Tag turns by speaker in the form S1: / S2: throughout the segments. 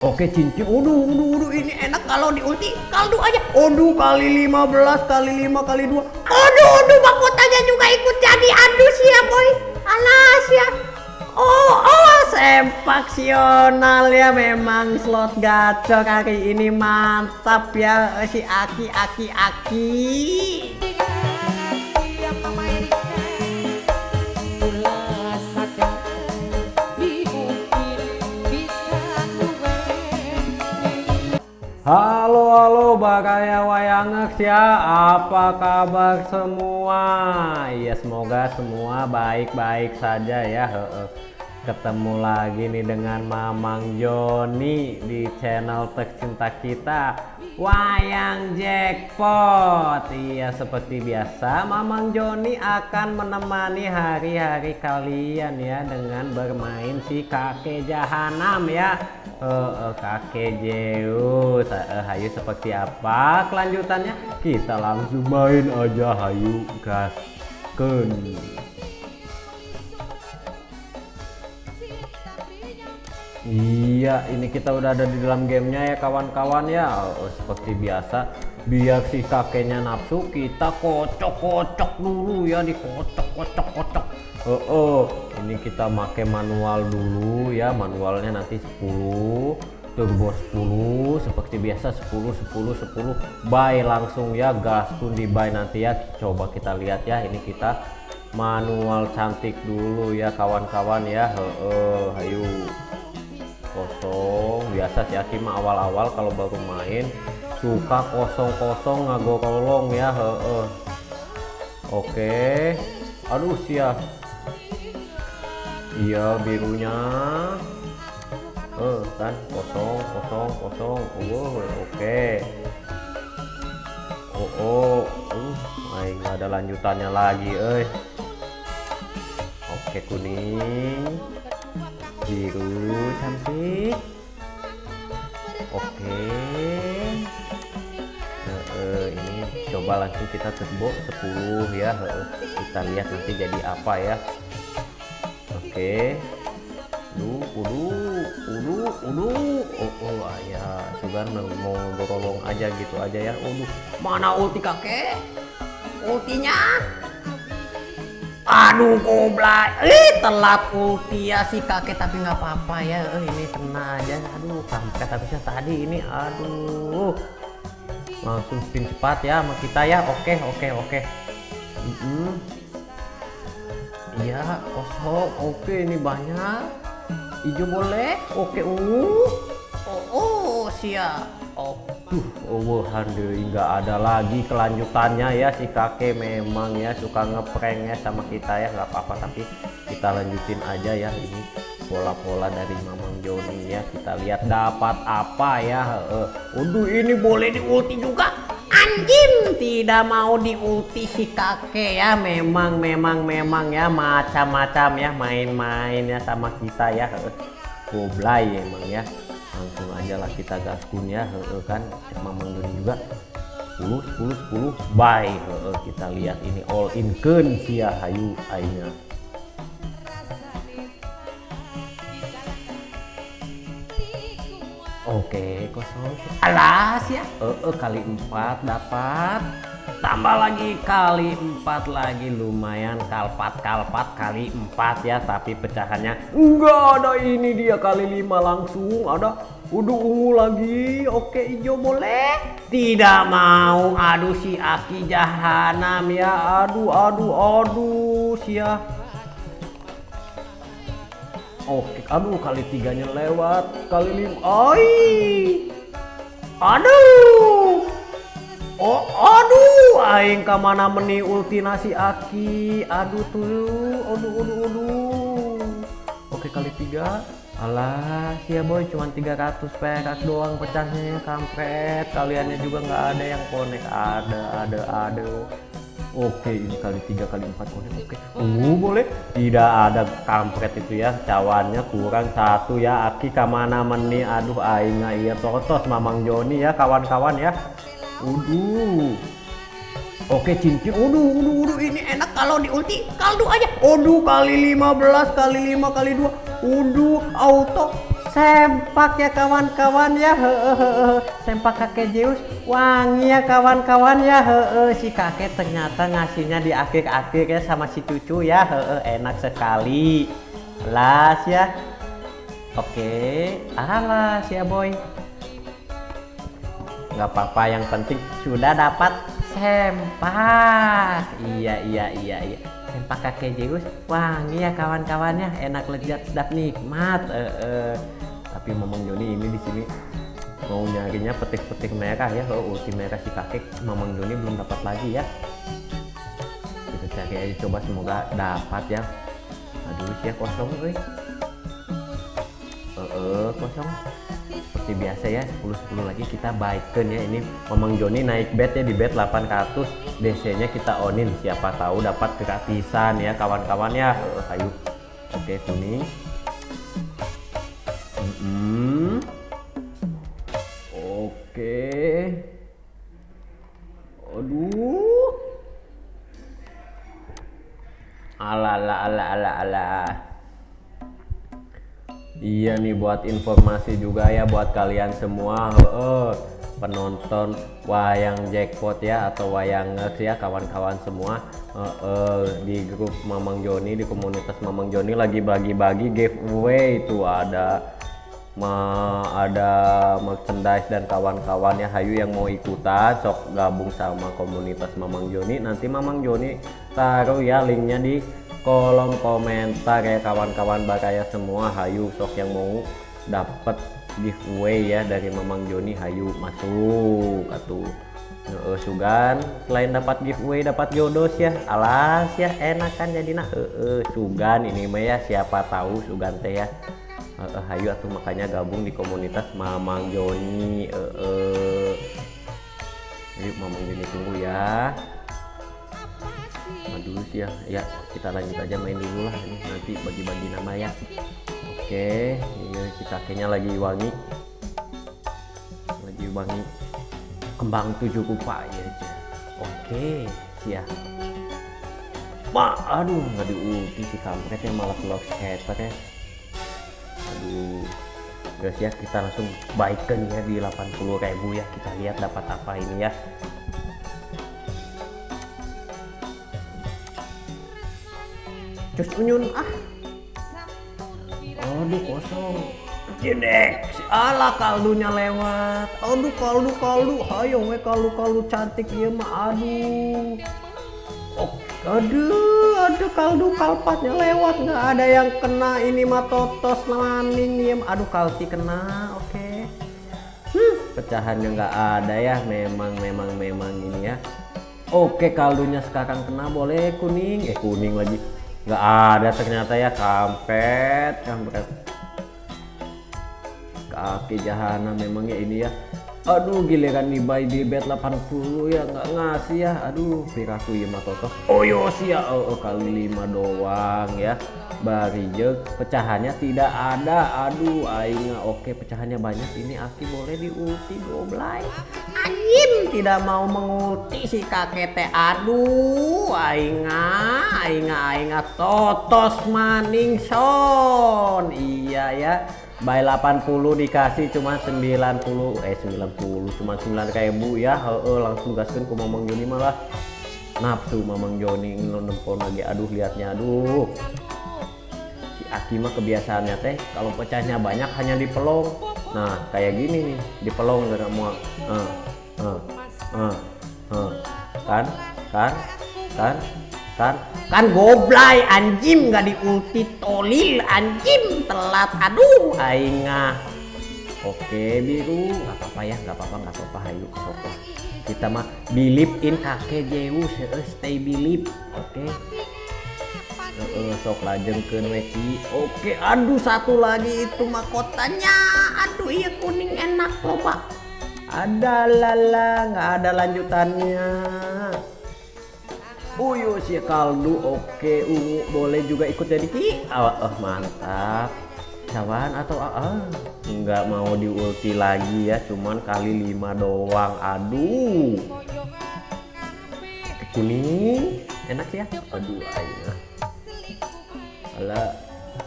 S1: Oke cincin, uduh, uduh, uduh, ini enak kalau di ulti kaldu aja. Aduh, kali 15, kali 5, kali 2. Aduh, aduh, mahkotanya juga ikut jadi. Aduh, ya boy. Alas ya. Oh, oh, sempaksional ya memang slot gacor hari ini mantap ya si Aki, Aki, Aki. Halo halo Bakaya Wayangex ya. Apa kabar semua? Ya semoga semua baik-baik saja ya. Ketemu lagi nih dengan Mamang Joni di channel tercinta kita. Wayang Jackpot. Iya seperti biasa Mamang Joni akan menemani hari-hari kalian ya Dengan bermain si kakek jahanam ya uh, uh, kakek Zeus. Uh, Hayu seperti apa kelanjutannya? Kita langsung main aja Hayu gasken. Iya, ini kita udah ada di dalam gamenya ya kawan-kawan ya. Oh, seperti biasa, biar si kakeknya nafsu, kita kocok-kocok dulu ya, dikocok-kocok-kocok. Oh, oh, ini kita pakai manual dulu ya, manualnya nanti 10 turbo 10 seperti biasa 10 10 10 buy langsung ya gas pun di buy nanti ya. Coba kita lihat ya ini kita manual cantik dulu ya kawan-kawan ya. Heeh ayo kosong biasa si Aki mah awal-awal kalau baru main suka kosong-kosong ngagorolong ya he -he. oke. Aduh siap iya birunya. Eh kan? Kosong kosong kosong. Oh oke. Oh oh. Uh nggak ada lanjutannya lagi eh oke kuning biru cantik oke nah, ini coba langsung kita turbo 10 ya kita lihat nanti jadi apa ya oke Udu, udu, udu, udu. Oh, oh, ya, juga mau dorong aja gitu aja ya. Udu, mana ulti kakek? Ultinya? Aduh goblay eh telat ulti ya si kakek tapi nggak apa-apa ya. Eh, ini kena aja. Aduh kampret habisnya tadi ini aduh. Langsung spin cepat ya sama kita ya. Oke oke oke. Iya kosong. Oke ini banyak. Hijau boleh? Oke ungu oh, oh siap. Oh duh oh handel nggak ada lagi kelanjutannya ya. Si kakek memang ya suka ngeprank ya sama kita ya. Nggak apa-apa tapi kita lanjutin aja ya. Ini pola-pola dari Mamang Joni ya. Kita lihat dapat apa ya. Uh, Udah ini boleh di ulti juga. Anjing tidak mau di ulti si kakek ya. Memang memang memang ya. Macam-macam ya main-main ya sama kita ya. Goblay emang ya langsung aja lah kita gaspun ya he, kan? Sama Doni juga. 10 10 10 buy he, kita lihat ini all in ken sia hayu aina. Oke, kosong. Alas ya. Eh, kali empat dapat tambah lagi kali empat lagi lumayan kalpat kalpat kali empat ya tapi pecahannya enggak ada. Ini dia kali lima langsung ada udah ungu lagi. Oke hijau boleh? Tidak mau. Aduh si aki jahanam ya. Aduh aduh aduh sia oke aduh kali tiganya lewat kali lima oi aduh. Oh, aduh, aing ke mana meni ultinasi aki. Aduh tuh, aduh, aduh, aduh. Oke kali tiga. Alah, ya boy, cuma 300 perak doang pecahnya ya, kampret. Kaliannya juga nggak ada yang konek. Ada, ada, ada. Oke, ini kali tiga kali empat konek. Oke, uh, boleh. Tidak ada kampret itu ya. Cawannya kurang satu ya. Aki ke mana meni? Aduh, aing iya totos Mamang Joni ya, kawan-kawan ya. Uduh. Oke cincin. Uduh, uduh, uduh. Ini enak kalau di ulti kaldu aja. Uduh kali 15 kali 5 kali 2. Uduh auto sempak ya kawan-kawan ya he, he, he. sempak kakek Zeus wangi ya kawan-kawan ya he, he. si kakek ternyata ngasihnya di akhir-akhir ya sama si cucu ya he, he. enak sekali las ya oke alas ya boy nggak apa-apa yang penting sudah dapat sempak iya iya iya iya. Sempak kakek Zeus wangi ya kawan-kawannya. Enak lezat sedap nikmat e -e. tapi Mamang Joni ini di sini mau nyarinya petik-petik merah ya. Oh ulti merah si kakek. Mamang Joni belum dapat lagi ya. Kita cari aja coba semoga dapat ya. Aduh sih kosong gue eh -e, kosong seperti biasa ya 10-10 lagi kita baikkan ya. Ini Mamang Joni naik bet ya di bet 800 DC nya kita onin. Siapa tahu dapat gratisan ya kawan-kawan ya. Ayo oke kuning mm -hmm. Buat informasi juga ya buat kalian semua. Penonton wayang jackpot ya atau wayang ya kawan-kawan semua. Di grup Mamang Joni di komunitas Mamang Joni lagi bagi-bagi giveaway itu. Ada ma ada merchandise dan kawan-kawan ya Hayu yang mau ikutan sok gabung sama komunitas Mamang Joni. Nanti Mamang Joni taruh ya linknya di kolom komentar ya kawan-kawan bakaya semua hayu sok yang mau dapat giveaway ya dari Mamang Joni hayu masuk atuh. Uh, sugan selain dapat giveaway dapat jodoh ya alas ya enak kan jadi nah uh, uh, sugan ini mah ya siapa tahu sugan teh ya. Uh, uh, hayu atuh makanya gabung di komunitas Mamang Joni uh, uh. yuk Mamang Joni tunggu ya dulu sih ya. Ya kita lanjut aja main dulu lah ini. Nanti bagi-bagi nama ya. Oke ini si kakeknya lagi wangi. Lagi wangi. Kembang tujuh kupa ya oke ya Ma, aduh nggak diulti si kampretnya malah vlog skater ya. Aduh. Guys ya kita langsung baikkan ya di 80.000 ya. Kita lihat dapat apa ini ya Cus unyun ah. Aduh kosong. Jedek, ala kaldunya lewat. Aduh kaldu kaldu, hayo we kaldu kaldu cantik ya mah aduh. Oh, aduh, aduh kaldu kalpatnya lewat nggak ada yang kena ini mah totos maning ya. Aduh kalti kena, oke. Okay. Hmm, pecahannya nggak ada ya, memang memang memang ini ya. Oke kaldunya sekarang kena boleh kuning, eh kuning lagi nggak ada ternyata ya kampret. Kampret kaki jahana memangnya ini ya aduh giliran nih buy di bet 80 ya nggak ngasih ya. Aduh piraku ya matoto oh sih ya oh, oh, kali lima doang ya. Barijek pecahannya tidak ada. Aduh aingnya oke pecahannya banyak. Ini aki boleh diulti goblay anjim tidak mau mengulti si kakek teh. Aduh aingnya aingnya aingnya totos maning son. Iya ya by 80 dikasih cuma 90 eh 90 cuma 9 ribu ya. He -he, langsung gaskan ke Mamang Joni malah. Nafsu Mamang Joni nempon lagi. Aduh liatnya aduh. Si Aki mah kebiasaannya teh kalau pecahnya banyak hanya di pelong nah kayak gini nih di pelong gak mau uh, uh, uh, uh. kan? Kan? Kan kan? Kan goblay anjim nggak diulti tolil anjim telat. Aduh aingah oke biru. Nggak apa-apa ya nggak apa-apa nggak apa-apa ayo kita mah believe in kakek Zeus uh, stay believe. Oke. Uh, sok lajengkeun weki oke aduh satu lagi itu mahkotanya aduh iya kuning enak loh pak ada lala nggak ada lanjutannya Uyu si kaldu oke ungu boleh juga ikut jadi ki. Oh, oh mantap. Cawan atau ah, nggak mau diulti lagi ya cuman kali lima doang. Aduh. Kuning. Enak ya? Aduh ayo. Ala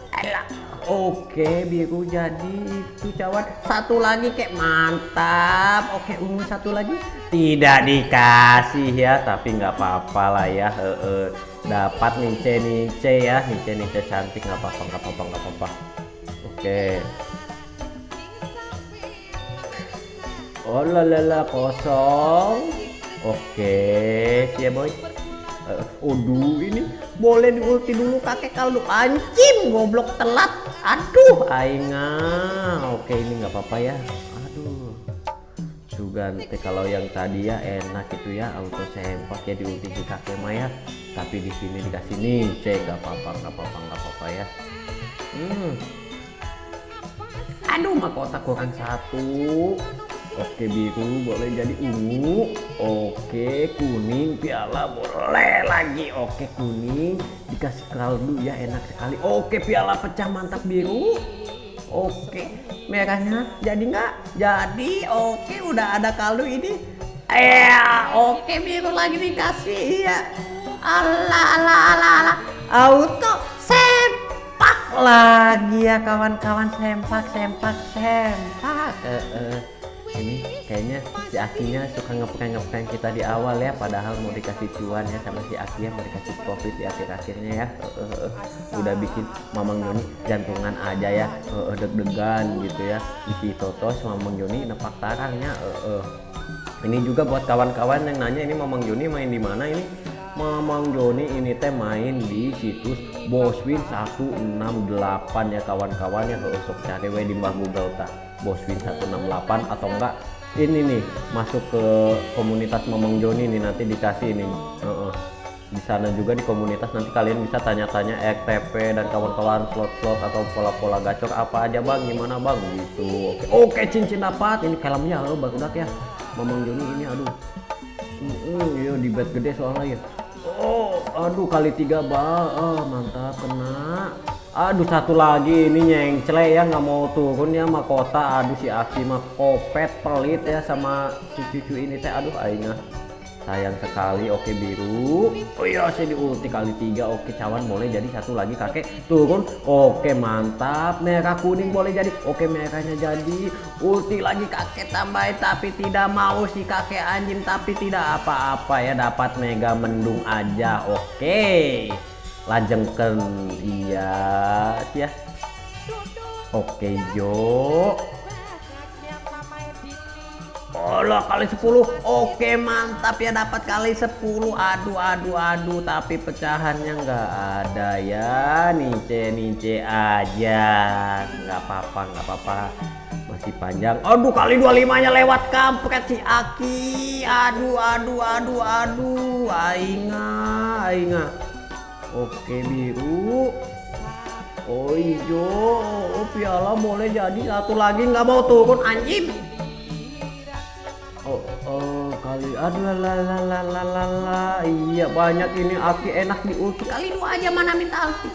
S1: ala Oke, biru jadi itu cawan. Satu lagi kek mantap. Oke, ungu satu lagi. Tidak dikasih ya, tapi nggak apa-apa lah ya. E -e. Dapat nice nice ya, nice nice cantik nggak apa-apa, nggak apa-apa, nggak apa-apa. Oke. Oh lalala kosong. Oke, siap boy. Uh, Aduh ini boleh diulti dulu kakek kalau anjing goblok telat. Aduh, ainga. Oke ini nggak apa-apa ya. Aduh. Juga nanti kalau yang tadi ya enak itu ya auto sempak ya diulti si kakek Maya. Tapi di sini dikasih nih, cek nggak apa-apa, nggak apa-apa, nggak apa-apa ya. Hmm. Aduh, mahkota kurang satu. Oke biru boleh jadi ungu. Oke kuning piala boleh lagi. Oke kuning dikasih kaldu ya enak sekali. Oke piala pecah mantap biru. Oke merahnya jadi nggak? Jadi Oke udah ada kaldu ini. Eh oke biru lagi dikasih ya Allah Allah Allah Allah auto sempak lagi ya kawan-kawan. Sempak sempak sempak. Eh, eh ini kayaknya si Akinya suka ngeprank-ngeprank kita di awal ya padahal mau dikasih cuan ya sama si Aki mau dikasih profit di akhir-akhirnya ya. Uh, uh, udah bikin Mamang Joni jantungan aja ya. Deg-degan gitu ya. Isi totos Mamang Joni nepak tarangnya ini juga buat kawan-kawan yang nanya ini Mamang Joni main di mana ini? Mamang Joni ini teh main di situs Boswin 168 ya kawan-kawan ya. Sok cari di mbah Google tak Boswin 168 atau enggak ini nih masuk ke komunitas Mamang Joni nih nanti dikasih ini. Uh -uh. di sana juga di komunitas nanti kalian bisa tanya-tanya EKTP dan kawan-kawan slot-slot atau pola-pola gacor apa aja bang. Gimana bang? Gitu. Oke. Oke cincin dapat. Ini kalamnya lo baru ya. Mamang Joni ini aduh. Uh, iya di bed gede soalnya ya. Oh aduh kali tiga bang. Oh, mantap kena aduh satu lagi. Ini nyengcle ya nggak mau turun ya mahkota aduh si Aki mah kopet pelit ya sama si cucu ini teh. Aduh aingah sayang sekali. Oke biru. Oh iya saya di ulti kali tiga. Oke cawan boleh jadi satu lagi kakek. Turun. Oke mantap. Merah kuning boleh jadi. Oke merahnya jadi. Ulti lagi kakek. Tambahin tapi tidak mau si kakek anjing. Tapi tidak apa-apa ya dapat mega mendung aja. Oke lajengken iya ya oke Jo. Allah kali 10 oke mantap ya dapat kali 10 aduh aduh aduh tapi pecahannya nggak ada ya. Nice nice aja. Nggak apa-apa nggak apa-apa. Masih panjang. Aduh kali 25 nya lewat kampret si Aki. Aduh aduh aduh aduh. Ainga ainga Oke biru. Oh hijau. Oh piala boleh jadi. Satu lagi nggak mau turun. Anjing. Oh, oh kali aduh la la la la la la iya banyak ini. Aki enak di ulti kali dua aja mana minta ulti?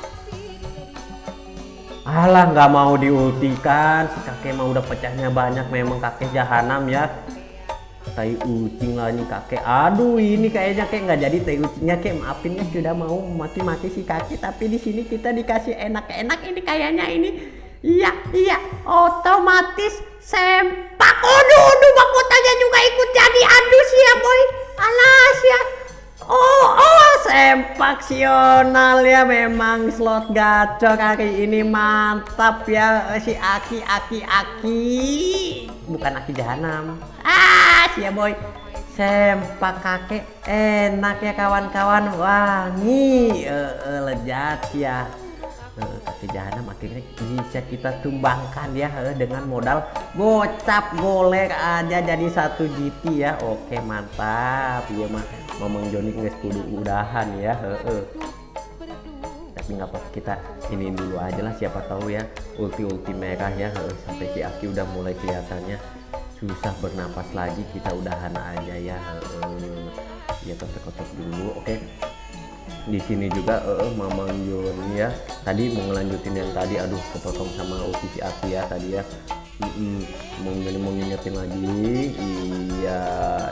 S1: Alah nggak mau diultikan. Si kakek mau udah pecahnya banyak. Memang kakek jahanam ya tai ucing lah nih kakek. Aduh ini kayaknya kayak nggak jadi tai ucingnya kayak maafin ya sudah mau mati-mati si kakek tapi di sini kita dikasih enak-enak ini kayaknya ini. Iya iya otomatis sempak. Aduh aduh mahkotanya juga ikut jadi aduh ya boy. Alas ya oh oh sempak sional ya memang slot gacor hari ini mantap ya si aki aki aki. Bukan aki jahanam. Ah ya boy. Sempak kakek enak ya kawan-kawan. Wangi. Uh, uh, lezat ya uh, kakek jahanam akhirnya bisa kita tumbangkan ya uh, dengan modal gocap golek aja jadi satu GT ya oke mantap ya mah ngomong Joni nggak kudu udahan ya uh, uh. tapi nggak apa kita ini dulu aja lah siapa tahu ya ulti ulti merah ya sampai si Aki udah mulai kelihatannya susah bernapas lagi kita udahan aja ya ya kotok-kotok dulu oke. Di sini juga uh, Mamang Yun ya. Tadi mau ngelanjutin yang tadi aduh kepotong sama api ya tadi ya. Mm -mm. mau jadi mau ngingetin lagi. Iya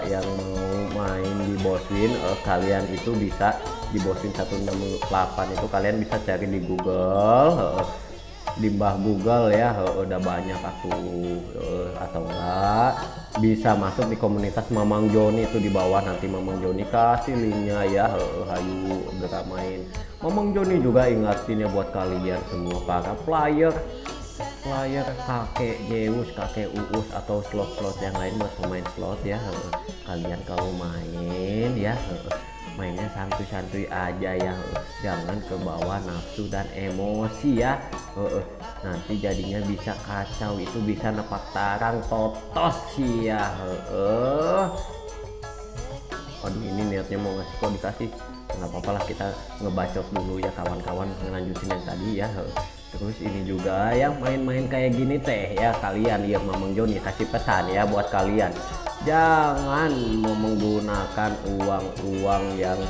S1: yang mau main di Boswin uh, kalian itu bisa di Boswin 168 itu kalian bisa cari di Google uh, di mbah Google ya udah banyak aku atau enggak bisa masuk di komunitas Mamang Joni itu di bawah nanti Mamang Joni kasih linknya ya. Hayu main Mamang Joni juga ingatin ya buat kalian semua para player. Player kakek Zeus kakek Uus atau slot-slot yang lain buat pemain slot ya. Kalian kalau main ya mainnya santuy-santuy aja ya jangan ke bawah nafsu dan emosi ya. Nanti jadinya bisa kacau itu bisa nepak tarang totos ya. Aduh ini niatnya mau ngasih kok dikasih nggak apa-apa lah kita ngebacot dulu ya kawan-kawan ngelanjutin yang tadi ya. Terus ini juga yang main-main kayak gini teh ya kalian ya Mamang Joni kasih pesan ya buat kalian jangan menggunakan uang-uang yang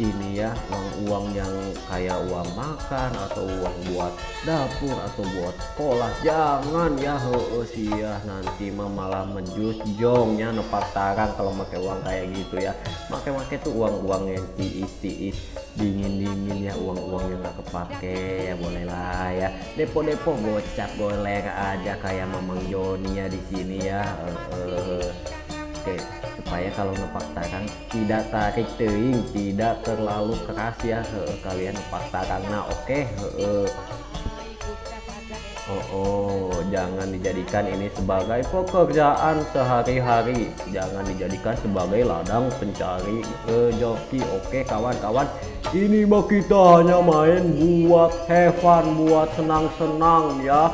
S1: ini ya uang-uang yang kayak uang makan atau uang buat dapur atau buat sekolah. Jangan ya sih ya nanti mah malah menjus jongnya nepat tarang kalau pakai uang kayak gitu ya. Pakai-pakai tuh uang-uang yang tiis-tiis dingin-dingin ya uang-uang yang gak kepake ya boleh lah ya. Depo-depo gocap boleh aja kayak Mamang Joni ya di sini ya. Uh. Oke, supaya kalau nepak tarang tidak tarik teing, tidak terlalu keras ya he, kalian nepak tarang. Nah, oke, okay, Oh, oh, jangan dijadikan ini sebagai pekerjaan sehari-hari. Jangan dijadikan sebagai ladang pencari rezeki. Oke, kawan-kawan. Ini mah kita hanya main buat have fun, buat senang-senang ya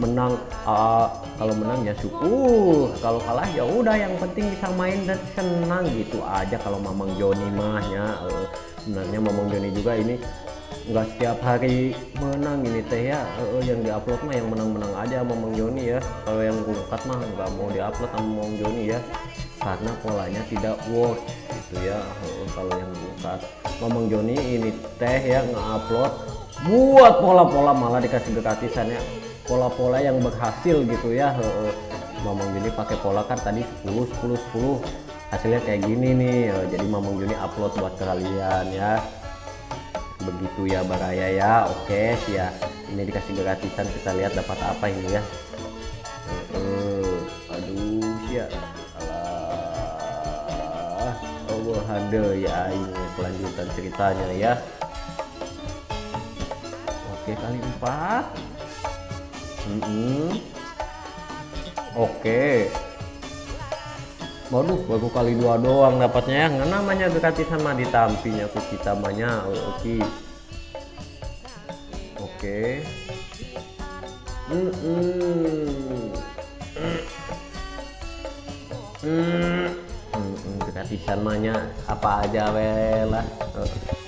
S1: menang uh, kalau menang ya syukur. Kalau kalah ya udah yang penting bisa main dan senang gitu aja. Kalau Mamang Joni mahnya uh, sebenarnya Mamang Joni juga ini nggak setiap hari menang ini teh ya. Uh, yang diupload mah yang menang-menang aja Mamang Joni ya. Kalau yang ngungkat mah nggak mau diupload sama Mamang Joni ya karena polanya tidak worth gitu ya. Uh, kalau yang ngungkat Mamang Joni ini teh ya nge-upload buat pola-pola malah dikasih gratisannya pola-pola yang berhasil gitu ya. Mamang Juni pakai pola kan tadi 10 10 10 hasilnya kayak gini nih. Jadi Mamang Juni upload buat kalian ya. Begitu ya Baraya ya. Oke sih ya ini dikasih gratisan kita lihat dapat apa ini ya. Uh, aduh ya alah. Allah ada ya ini kelanjutan ceritanya ya. Oke kali empat Mm -hmm. Oke. Okay. Waduh, baru kali dua doang dapatnya ya. Nggak namanya gratisan sama ditampinya aku kita banyak. Oke. Oke. Hmm. Hmm. Hmm, gratisan mahnya apa aja lah. Uh, uh,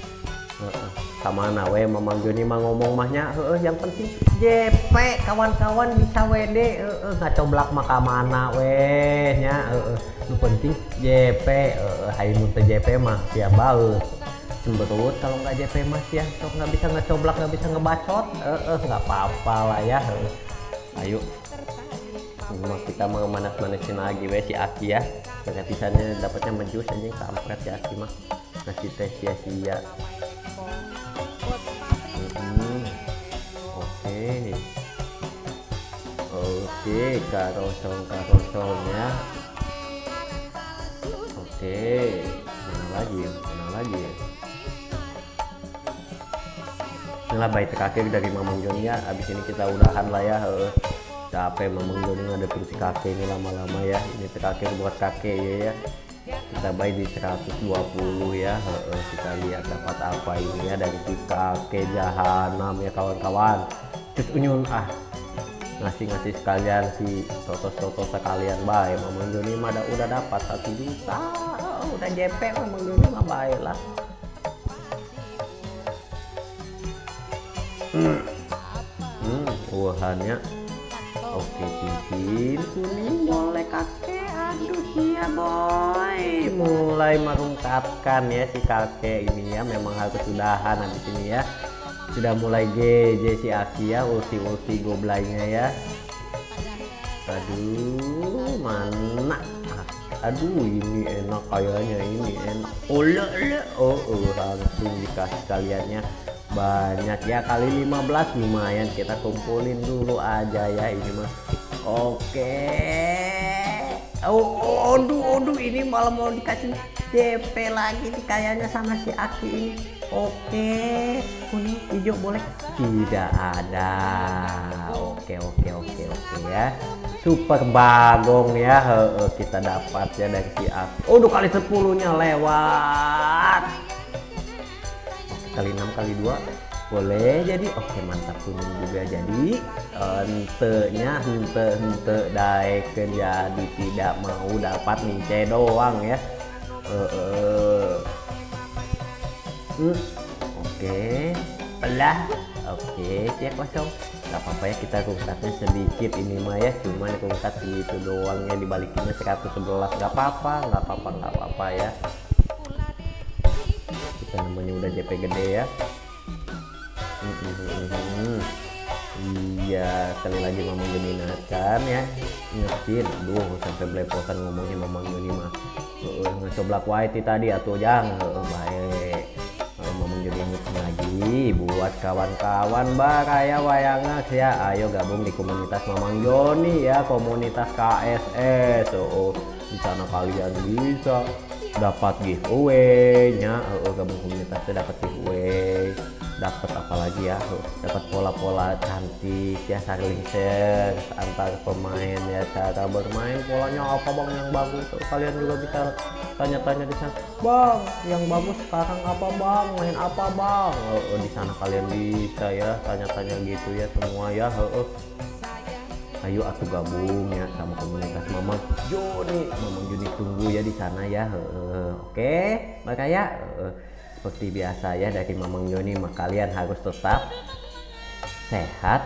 S1: sama nawe Mamang Joni mah ngomong mahnya uh, yang penting JP kawan-kawan bisa WD uh, nggak coblak maka mana weh nya uh, lu penting JP uh, hai muntah JP mah ya bau cemberut kalau nggak JP mas ya sok nggak bisa ngecoblak nggak bisa ngebacot nggak uh, apa-apa lah ya uh. ayo. Cuma kita mau manas-manasin lagi weh si Aki ya. Gratisannya dapatnya menjus aja kampret si Aki mah. Ngasih tes sia-sia oke karosong karosongnya oke mana lagi mana lagi. Inilah baik terakhir dari Mamang Joni ya. Abis ini kita udahan lah ya. Capek Mamang Joni ada terus kakek ini lama-lama ya. Ini terakhir buat kakek ya ya. Kita baik di 120 ya. Kita lihat dapat apa ini ya dari kakek jahanam ya kawan-kawan. Terus unyun ah ngasih-ngasih sekalian si toto-toto sekalian. Baik Mamang Joni mah udah dapat satu juta. Udah JP Mamang Joni mah baik lah. Hmm, hmm uahannya. Oke cincin. Kuning boleh kakek. Aduh iya boy. Mulai merungkapkan ya si kakek ini ya. Memang harus sudahan habis ini ya sudah mulai GJ si Aki ya ulti-ulti goblainya ya. Aduh mana? Aduh ini enak kayaknya ini enak. Oh oh, langsung dikasih kaliannya. Banyak ya kali 15 lumayan. Kita kumpulin dulu aja ya ini mah. Oke. oh, oh aduh aduh ini malah mau dikasih DP lagi nih kayaknya sama si Aki ini. Oke kuning hijau boleh? Tidak ada. Oke oke oke oke ya. Super bagong ya. He, he, kita dapat ya dari si Aki. Aduh kali 10 nya lewat. Kali 6 kali 2 boleh jadi oke mantap kuning juga. Jadi entenya ente ente daeken jadi tidak mau dapat mince doang ya. Hmm. oke. Pelah oke cek kosong gak apa-apa ya kita rungkatnya sedikit ini mah ya. Cuman rungkat gitu doang ya dibalikinnya 111 gak apa-apa gak apa-apa gak apa-apa ya. Kita namanya udah JP gede ya iya sekali lagi Mamang Joni kan ya. Ingetin duh sampai belepotan ngomongnya Mamang Joni mah. Uh, ngecoblak white tadi atau jangan uh, baik. Mamang Joni ingetin lagi buat kawan-kawan baraya wayangas ya ayo gabung di komunitas Mamang Joni ya komunitas KSS oh, di sana kalian bisa dapat giveaway nya uh, gabung komunitasnya dapat giveaway dapat apalagi ya? Dapat pola-pola cantik ya saling share antar pemain ya cara bermain. Polanya apa bang yang bagus? Kalian juga bisa tanya-tanya di sana. Bang yang bagus sekarang apa bang? Main apa bang? Oh, oh, di sana kalian bisa ya tanya-tanya gitu ya semua ya. Oh, oh. ayo atuh gabung ya sama komunitas Mamang. Joni Mamang Joni tunggu ya di sana ya. Oke makanya seperti biasa ya dari Mamang mah kalian harus tetap sehat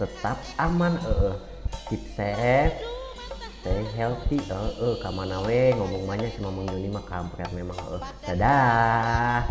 S1: tetap aman uh, keep safe stay healthy uh, uh, kamana we ngomong banyak si Mamang Joni mah kampret memang uh. dadah